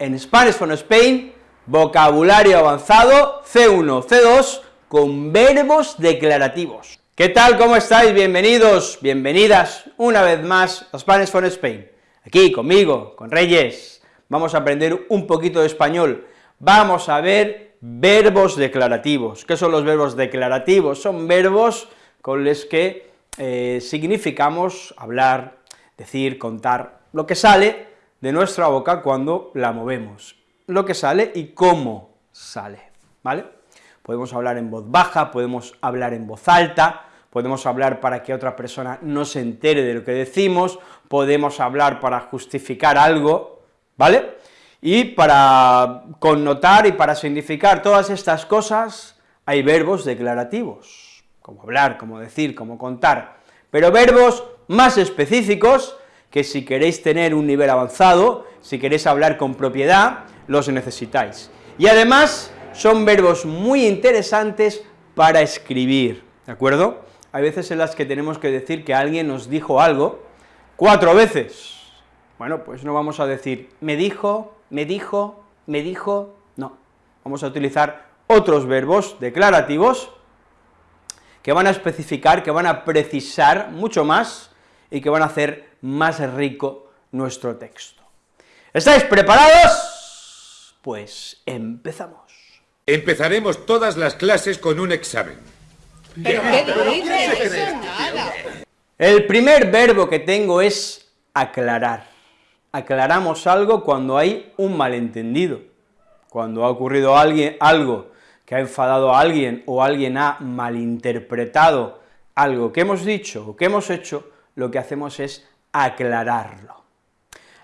en Spanish from Spain, vocabulario avanzado C1, C2, con verbos declarativos. ¿Qué tal, cómo estáis? Bienvenidos, bienvenidas una vez más a Spanish from Spain. Aquí conmigo, con Reyes, vamos a aprender un poquito de español, vamos a ver verbos declarativos. ¿Qué son los verbos declarativos? Son verbos con los que eh, significamos hablar, decir, contar, lo que sale de nuestra boca cuando la movemos, lo que sale y cómo sale, ¿vale? Podemos hablar en voz baja, podemos hablar en voz alta, podemos hablar para que otra persona no se entere de lo que decimos, podemos hablar para justificar algo, ¿vale? Y para connotar y para significar todas estas cosas hay verbos declarativos, como hablar, como decir, como contar, pero verbos más específicos que si queréis tener un nivel avanzado, si queréis hablar con propiedad, los necesitáis. Y además son verbos muy interesantes para escribir, ¿de acuerdo? Hay veces en las que tenemos que decir que alguien nos dijo algo cuatro veces. Bueno, pues no vamos a decir me dijo, me dijo, me dijo, no. Vamos a utilizar otros verbos declarativos que van a especificar, que van a precisar mucho más y que van a hacer más rico nuestro texto. ¿Estáis preparados? Pues empezamos. Empezaremos todas las clases con un examen. El primer verbo que tengo es aclarar. Aclaramos algo cuando hay un malentendido, cuando ha ocurrido alguien, algo que ha enfadado a alguien o alguien ha malinterpretado algo que hemos dicho o que hemos hecho, lo que hacemos es aclararlo.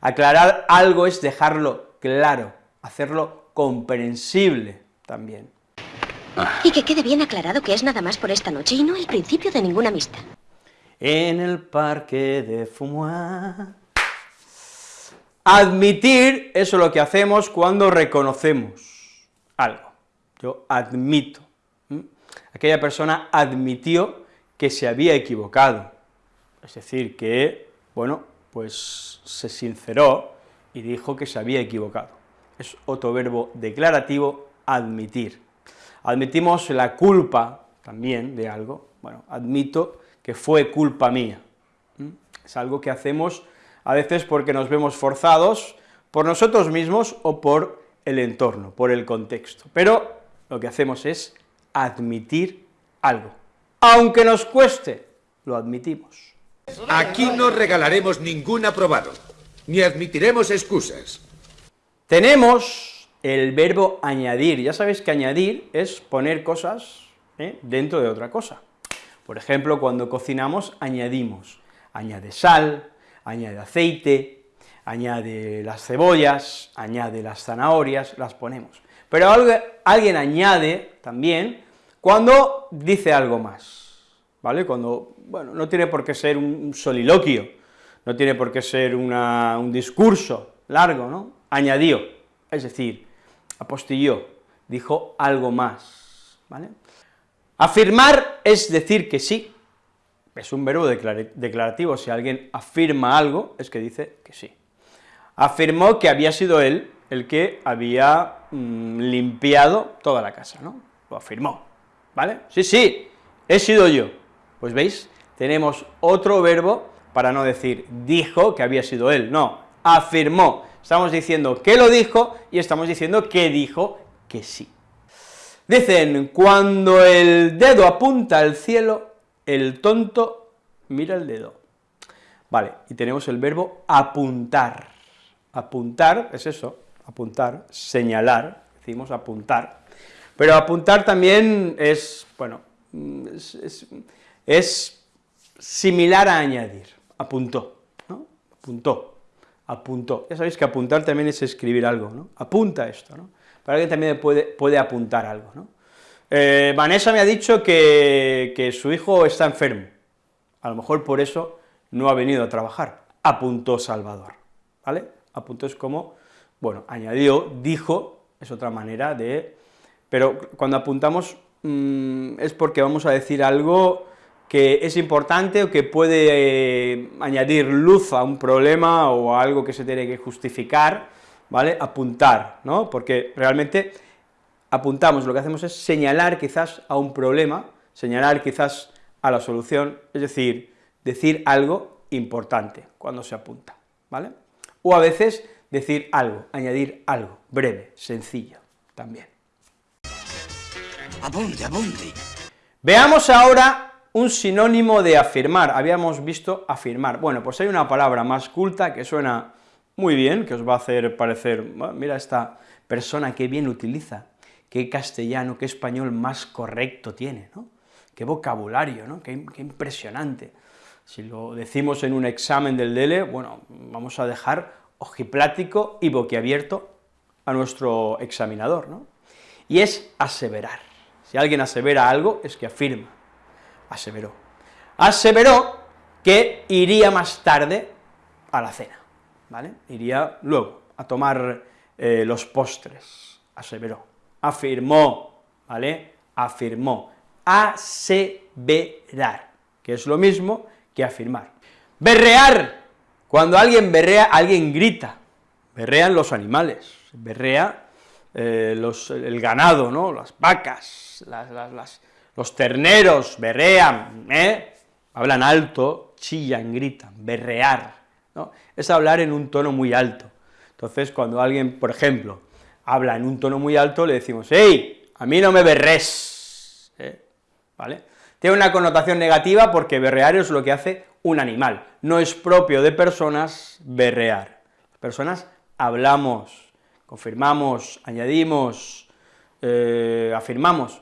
Aclarar algo es dejarlo claro, hacerlo comprensible también. Y que quede bien aclarado que es nada más por esta noche y no el principio de ninguna amistad. En el parque de Fumoir. Admitir, eso es lo que hacemos cuando reconocemos algo. Yo admito. Aquella persona admitió que se había equivocado. Es decir, que, bueno, pues se sinceró y dijo que se había equivocado. Es otro verbo declarativo, admitir. Admitimos la culpa también de algo, bueno, admito que fue culpa mía. Es algo que hacemos a veces porque nos vemos forzados por nosotros mismos o por el entorno, por el contexto, pero lo que hacemos es admitir algo. Aunque nos cueste, lo admitimos. Aquí no regalaremos ningún aprobado, ni admitiremos excusas. Tenemos el verbo añadir, ya sabéis que añadir es poner cosas ¿eh? dentro de otra cosa. Por ejemplo, cuando cocinamos añadimos, añade sal, añade aceite, añade las cebollas, añade las zanahorias, las ponemos. Pero alguien añade también cuando dice algo más, ¿vale? Cuando, bueno, no tiene por qué ser un soliloquio, no tiene por qué ser un discurso largo, ¿no? Añadió, es decir, apostilló, dijo algo más, ¿vale? Afirmar es decir que sí, es un verbo declarativo, si alguien afirma algo, es que dice que sí. Afirmó que había sido él el que había mm, limpiado toda la casa, ¿no? Lo afirmó, ¿vale? Sí, sí, he sido yo. Pues veis, tenemos otro verbo para no decir dijo que había sido él, no, afirmó. Estamos diciendo que lo dijo y estamos diciendo que dijo que sí. Dicen, cuando el dedo apunta al cielo, el tonto mira el dedo. Vale, y tenemos el verbo apuntar. Apuntar es eso, apuntar, señalar, decimos apuntar, pero apuntar también es, bueno, es, similar a añadir, apuntó. Apuntó, apuntó. Ya sabéis que apuntar también es escribir algo, ¿no? Apunta esto, ¿no? Para alguien también puede, puede apuntar algo, ¿no? Eh, Vanessa me ha dicho que, que su hijo está enfermo, a lo mejor por eso no ha venido a trabajar, apuntó Salvador, ¿vale? Apuntó es como, bueno, añadió, dijo, es otra manera de... Pero cuando apuntamos mm, es porque vamos a decir algo que es importante o que puede eh, añadir luz a un problema o a algo que se tiene que justificar, ¿vale? Apuntar, ¿no? Porque realmente apuntamos, lo que hacemos es señalar quizás a un problema, señalar quizás a la solución, es decir, decir algo importante cuando se apunta, ¿vale? O a veces decir algo, añadir algo, breve, sencillo, también. Apunte, apunte. Veamos ahora un sinónimo de afirmar, habíamos visto afirmar, bueno, pues hay una palabra más culta que suena muy bien, que os va a hacer parecer, mira esta persona qué bien utiliza, qué castellano, qué español más correcto tiene, ¿no? Qué vocabulario, ¿no? Qué, qué impresionante. Si lo decimos en un examen del DELE, bueno, vamos a dejar ojiplático y boquiabierto a nuestro examinador, ¿no? Y es aseverar. Si alguien asevera algo, es que afirma. Aseveró. Aseveró que iría más tarde a la cena, ¿vale? Iría luego a tomar eh, los postres, aseveró. Afirmó, ¿vale? Afirmó. Aseverar, que es lo mismo que afirmar. Berrear, cuando alguien berrea, alguien grita, berrean los animales, berrea eh, los, el ganado, ¿no?, las vacas, los terneros, berrean, ¿eh? hablan alto, chillan, gritan, berrear, ¿no? es hablar en un tono muy alto. Entonces, cuando alguien, por ejemplo, habla en un tono muy alto, le decimos, ¡Ey, a mí no me berres! ¿eh? ¿Vale? Tiene una connotación negativa porque berrear es lo que hace un animal, no es propio de personas berrear. Personas hablamos, confirmamos, añadimos, eh, afirmamos,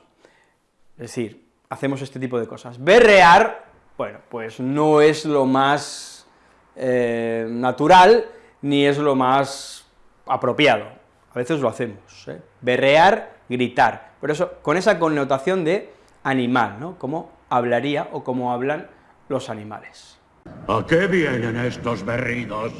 es decir, hacemos este tipo de cosas. Berrear, bueno, pues no es lo más eh, natural, ni es lo más apropiado, a veces lo hacemos, ¿eh? berrear, gritar, pero eso, con esa connotación de animal, ¿no?, como hablaría o como hablan los animales. ¿A qué vienen estos berridos?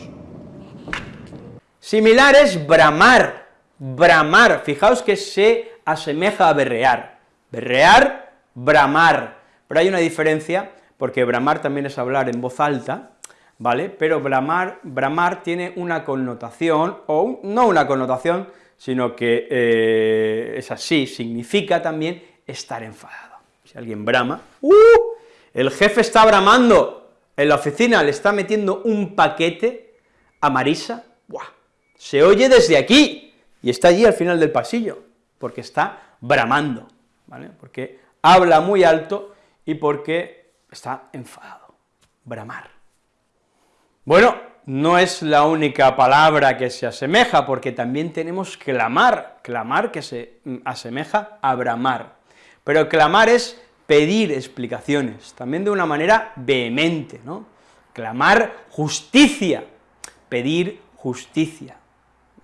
Similar es bramar, bramar, fijaos que se asemeja a berrear, berrear, bramar, pero hay una diferencia, porque bramar también es hablar en voz alta, ¿vale?, pero bramar, bramar tiene una connotación, o no una connotación, sino que eh, es así, significa también estar enfadado. Si alguien brama, ¡uh!, el jefe está bramando, en la oficina le está metiendo un paquete a Marisa, ¡buah!, se oye desde aquí, y está allí al final del pasillo, porque está bramando, porque habla muy alto y porque está enfadado, bramar. Bueno, no es la única palabra que se asemeja, porque también tenemos clamar, clamar que se asemeja a bramar, pero clamar es pedir explicaciones, también de una manera vehemente, ¿no? Clamar justicia, pedir justicia,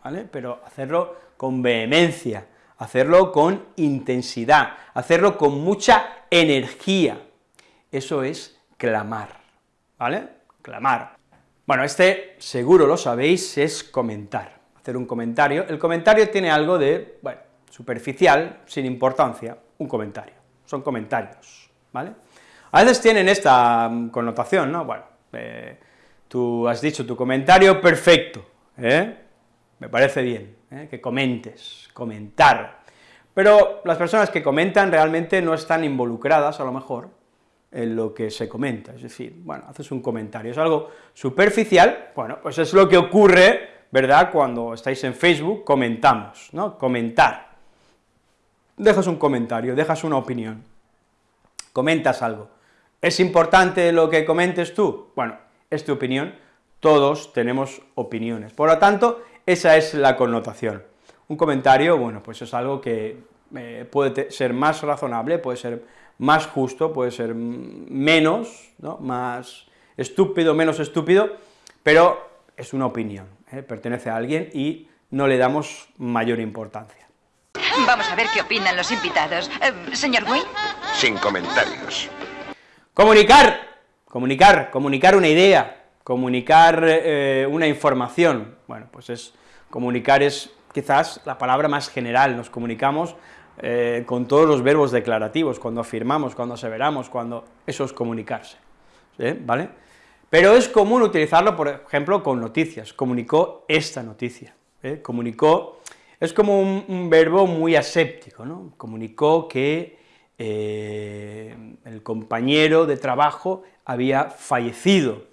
¿vale? Pero hacerlo con vehemencia, hacerlo con intensidad, hacerlo con mucha energía, eso es clamar, ¿vale? Clamar. Bueno, este, seguro lo sabéis, es comentar, hacer un comentario. El comentario tiene algo de, bueno, superficial, sin importancia, un comentario son comentarios, ¿vale? A veces tienen esta mm, connotación, ¿no? Bueno, eh, tú has dicho tu comentario perfecto, ¿eh? Me parece bien, ¿eh? que comentes, comentar, pero las personas que comentan realmente no están involucradas, a lo mejor, en lo que se comenta, es decir, bueno, haces un comentario, es algo superficial, bueno, pues es lo que ocurre, ¿verdad?, cuando estáis en Facebook, comentamos, ¿no?, comentar, dejas un comentario, dejas una opinión, comentas algo. ¿Es importante lo que comentes tú? Bueno, es tu opinión, todos tenemos opiniones, por lo tanto, esa es la connotación. Un comentario, bueno, pues es algo que eh, puede ser más razonable, puede ser más justo, puede ser menos, ¿no? más estúpido, menos estúpido, pero es una opinión, ¿eh? pertenece a alguien y no le damos mayor importancia. Vamos a ver qué opinan los invitados. Eh, señor Wayne. Sin comentarios. Comunicar, comunicar, comunicar una idea, comunicar eh, una información. Bueno, pues es, comunicar es quizás la palabra más general, nos comunicamos eh, con todos los verbos declarativos, cuando afirmamos, cuando aseveramos, cuando... eso es comunicarse, ¿vale? Pero es común utilizarlo, por ejemplo, con noticias, comunicó esta noticia, ¿eh? comunicó, es como un, verbo muy aséptico, ¿no? Comunicó que el compañero de trabajo había fallecido,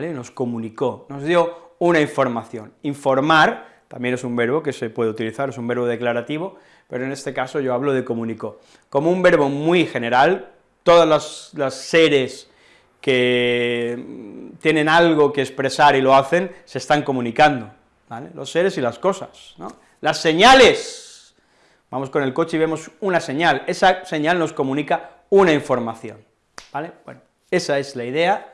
Nos comunicó, nos dio una información. Informar también es un verbo que se puede utilizar, es un verbo declarativo, pero en este caso yo hablo de comunicó. Como un verbo muy general, todas las, seres que tienen algo que expresar y lo hacen, se están comunicando. Los seres y las cosas. Las señales, vamos con el coche y vemos una señal, esa señal nos comunica una información. Bueno, esa es la idea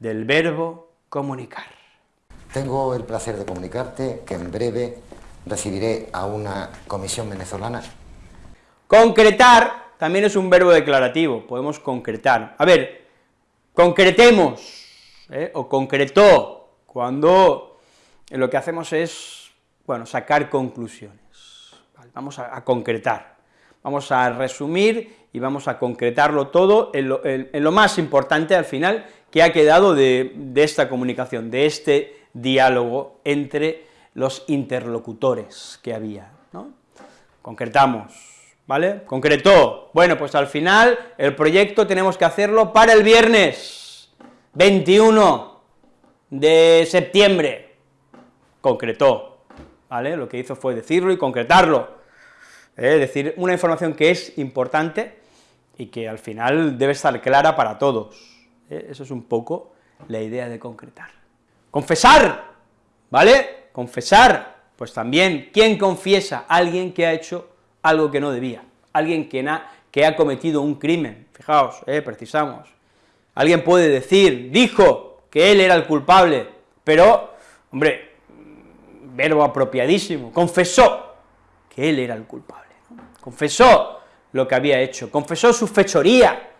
del verbo comunicar. Tengo el placer de comunicarte que en breve recibiré a una comisión venezolana. Concretar también es un verbo declarativo, podemos concretar. A ver, concretemos, ¿eh? o concretó, cuando lo que hacemos es, bueno, sacar conclusiones. Vamos a, concretar, vamos a resumir y vamos a concretarlo todo en lo, más importante al final que ha quedado de, esta comunicación, de este diálogo entre los interlocutores que había, ¿no? Concretamos, ¿vale? Concretó, bueno, pues al final el proyecto tenemos que hacerlo para el viernes 21 de septiembre, concretó, ¿vale? Lo que hizo fue decirlo y concretarlo, ¿eh? decir una información que es importante y que al final debe estar clara para todos, ¿eh? eso es un poco la idea de concretar. Confesar, ¿vale? Confesar, pues también, ¿quién confiesa? Alguien que ha hecho algo que no debía, alguien que, que ha cometido un crimen, fijaos, eh, precisamos. Alguien puede decir, dijo que él era el culpable, pero, hombre, verbo apropiadísimo, confesó que él era el culpable, confesó lo que había hecho, confesó su fechoría,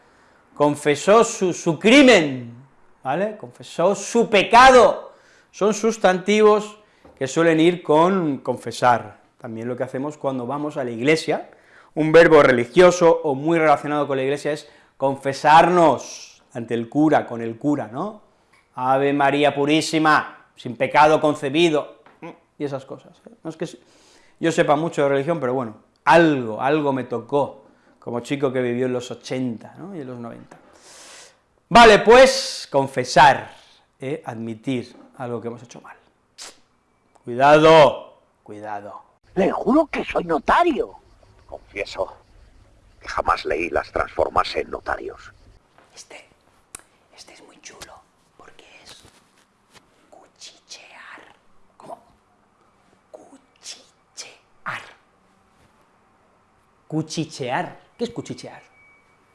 confesó su, su crimen, ¿vale? Confesó su pecado, son sustantivos que suelen ir con confesar, también lo que hacemos cuando vamos a la iglesia, un verbo religioso o muy relacionado con la iglesia es confesarnos ante el cura, con el cura, ¿no? Ave María Purísima, sin pecado concebido, y esas cosas. ¿eh? No es que yo sepa mucho de religión, pero bueno, algo, algo me tocó, como chico que vivió en los 80 y en los 90. Vale, pues, confesar, ¿eh? admitir algo que hemos hecho mal. Cuidado, cuidado. Le juro que soy notario. Confieso que jamás leí las transformarse en notarios. Este, este es muy chulo, porque es cuchichear. ¿Cómo? Cuchichear. Cuchichear. ¿Qué es cuchichear?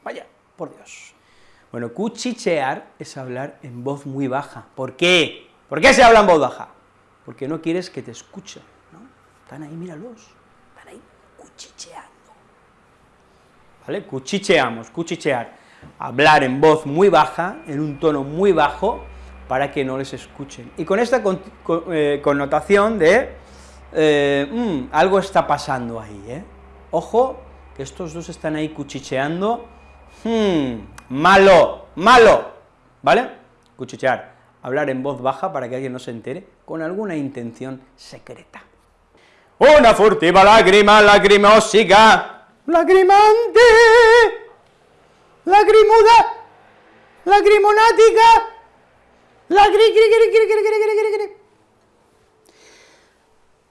Vaya, por Dios. Bueno, cuchichear es hablar en voz muy baja. ¿Por qué? ¿Por qué se habla en voz baja? Porque no quieres que te escuchen. Están ahí, míralos, están ahí cuchicheando. ¿Vale? Cuchicheamos, cuchichear. Hablar en voz muy baja, en un tono muy bajo, para que no les escuchen. Y con esta eh, connotación de, eh, mm, algo está pasando ahí, ¿eh? Ojo, estos dos están ahí cuchicheando, hmm, malo, malo, ¿vale? Cuchichear, hablar en voz baja para que alguien no se entere, con alguna intención secreta. Una furtiva lágrima lagrimósica, lagrimante, lacrimuda, lagrimonática, lagri,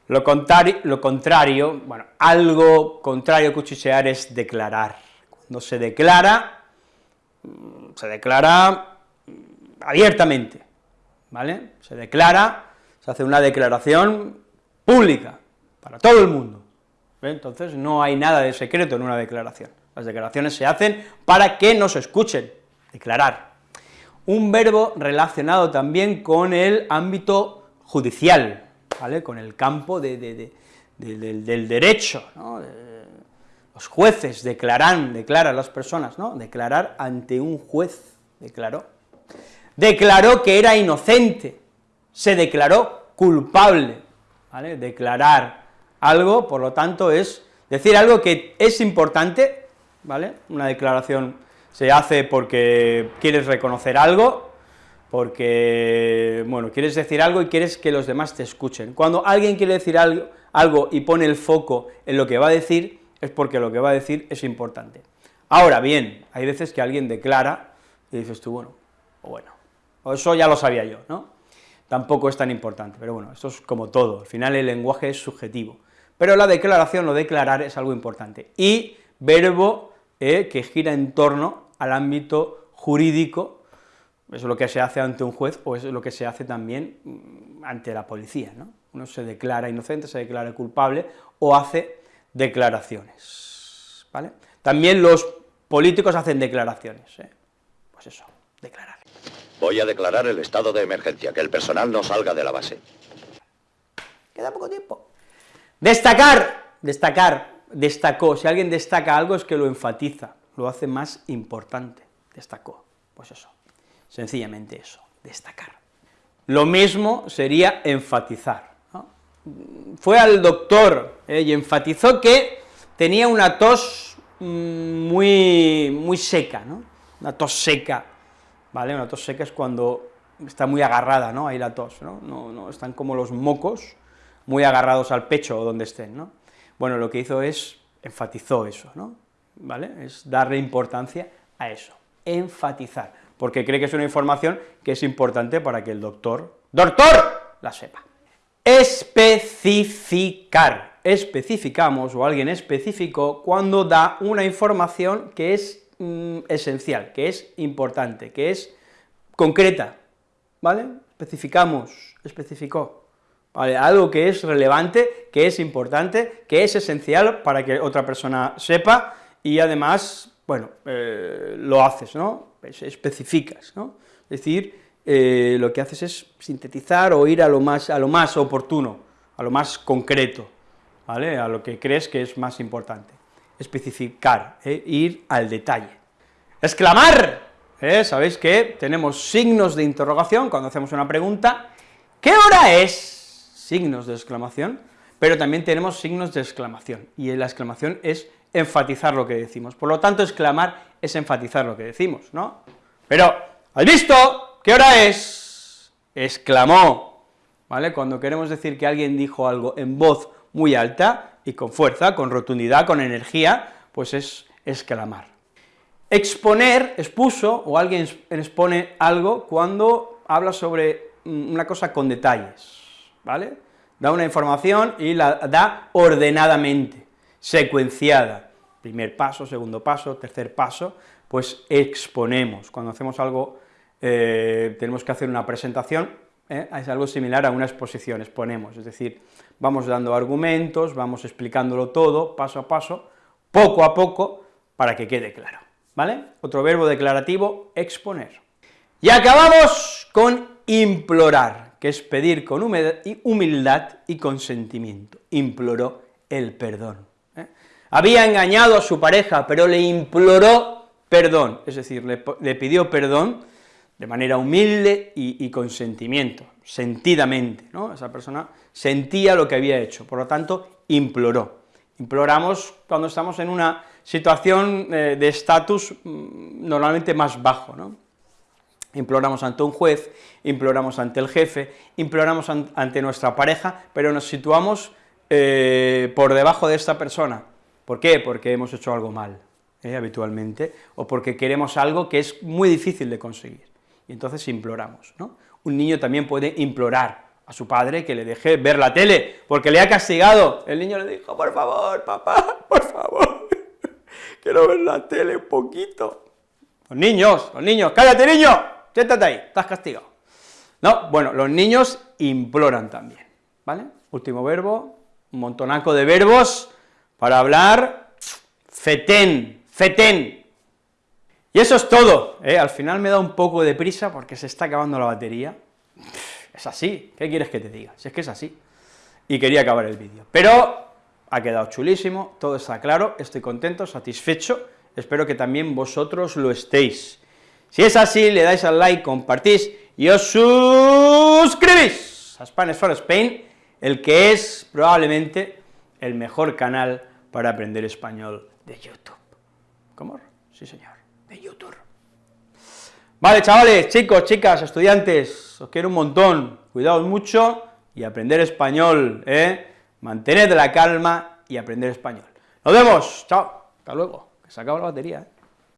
lo contrario, bueno, algo contrario a cuchichear es declarar. Cuando se declara, mm, se declara abiertamente, ¿vale? Se declara, se hace una declaración pública, para todo el mundo. Entonces no hay nada de secreto en una declaración. Las declaraciones se hacen para que nos escuchen, declarar. Un verbo relacionado también con el ámbito judicial, con el campo del, derecho, los jueces declaran, declaran las personas, ¿no? declarar ante un juez, declaró. Declaró que era inocente, se declaró culpable, declarar algo, por lo tanto, es decir algo que es importante. Una declaración se hace porque quieres reconocer algo, porque, bueno, quieres decir algo y quieres que los demás te escuchen. Cuando alguien quiere decir algo, y pone el foco en lo que va a decir, es porque lo que va a decir es importante. Ahora bien, hay veces que alguien declara y dices tú, bueno, o bueno, eso ya lo sabía yo, ¿no? Tampoco es tan importante, pero bueno, esto es como todo, al final el lenguaje es subjetivo. Pero la declaración o declarar es algo importante. Y verbo eh, que gira en torno al ámbito jurídico, eso es lo que se hace ante un juez o es lo que se hace también mm, ante la policía, ¿no? Uno se declara inocente, se declara culpable o hace declaraciones, ¿vale? También los políticos hacen declaraciones, ¿eh? pues eso, declarar. Voy a declarar el estado de emergencia, que el personal no salga de la base. Queda poco tiempo. Destacar, destacar, destacó, si alguien destaca algo es que lo enfatiza, lo hace más importante, destacó, pues eso, sencillamente eso, destacar. Lo mismo sería enfatizar, Fue al doctor eh, y enfatizó que tenía una tos mm, muy, muy seca, ¿no? Una tos seca, ¿vale? Una tos seca es cuando está muy agarrada, ¿no? Ahí la tos, ¿no? No, no están como los mocos, muy agarrados al pecho o donde estén, ¿no? Bueno, lo que hizo es, enfatizó eso, ¿no? ¿Vale? Es darle importancia a eso, enfatizar, porque cree que es una información que es importante para que el doctor, ¡doctor!, la sepa. Especificar, especificamos, o alguien especificó, cuando da una información que es mm, esencial, que es importante, que es concreta, ¿vale? Especificamos, especificó, algo que es relevante, que es importante, que es esencial para que otra persona sepa, y además, bueno, eh, lo haces, ¿no? especificas, ¿no? Es decir, eh, lo que haces es sintetizar o ir a lo más, a lo más oportuno, a lo más concreto, ¿vale?, a lo que crees que es más importante. Especificar, ¿eh? ir al detalle. ¡Exclamar! Sabéis que tenemos signos de interrogación cuando hacemos una pregunta. ¿Qué hora es? signos de exclamación, pero también tenemos signos de exclamación, y la exclamación es enfatizar lo que decimos. Por lo tanto, exclamar es enfatizar lo que decimos, ¿no? Pero, ¿has visto? ¿Qué hora es? Exclamó, ¿vale? Cuando queremos decir que alguien dijo algo en voz muy alta y con fuerza, con rotundidad, con energía, pues es exclamar. Exponer, expuso, o alguien expone algo cuando habla sobre una cosa con detalles, ¿vale? Da una información y la da ordenadamente, secuenciada, primer paso, segundo paso, tercer paso, pues exponemos, cuando hacemos algo, eh, tenemos que hacer una presentación, ¿eh? es algo similar a una exposición, exponemos, es decir, vamos dando argumentos, vamos explicándolo todo, paso a paso, poco a poco, para que quede claro, ¿vale? Otro verbo declarativo, exponer. Y acabamos con implorar, que es pedir con humildad y consentimiento. Imploró el perdón. Había engañado a su pareja, pero le imploró perdón, es decir, le, pidió perdón de manera humilde y, con sentimiento, sentidamente. Esa persona sentía lo que había hecho, por lo tanto, imploró. Imploramos cuando estamos en una situación eh, de estatus mm, normalmente más bajo, imploramos ante un juez, imploramos ante el jefe, imploramos ante nuestra pareja, pero nos situamos eh, por debajo de esta persona. ¿Por qué? Porque hemos hecho algo mal, eh, habitualmente, o porque queremos algo que es muy difícil de conseguir, y entonces imploramos, ¿no? Un niño también puede implorar a su padre que le deje ver la tele, porque le ha castigado, el niño le dijo, por favor, papá, por favor, quiero ver la tele un poquito. Los niños, los niños, cállate niño, siéntate ahí, estás castigado. No, bueno, los niños imploran también, ¿vale? Último verbo, un montonaco de verbos para hablar fetén, fetén. Y eso es todo, ¿eh? al final me da un poco de prisa porque se está acabando la batería. Es así, ¿qué quieres que te diga? Si es que es así. Y quería acabar el vídeo. Pero ha quedado chulísimo, todo está claro, estoy contento, satisfecho, espero que también vosotros lo estéis. Si es así, le dais al like, compartís y os suscribís a Spanish for Spain, el que es probablemente el mejor canal para aprender español de YouTube. ¿Cómo? Sí, señor, de YouTube. Vale, chavales, chicos, chicas, estudiantes, os quiero un montón, cuidaos mucho y aprender español, ¿eh? Mantened la calma y aprender español. Nos vemos, chao, hasta luego, que se acaba la batería, ¿eh?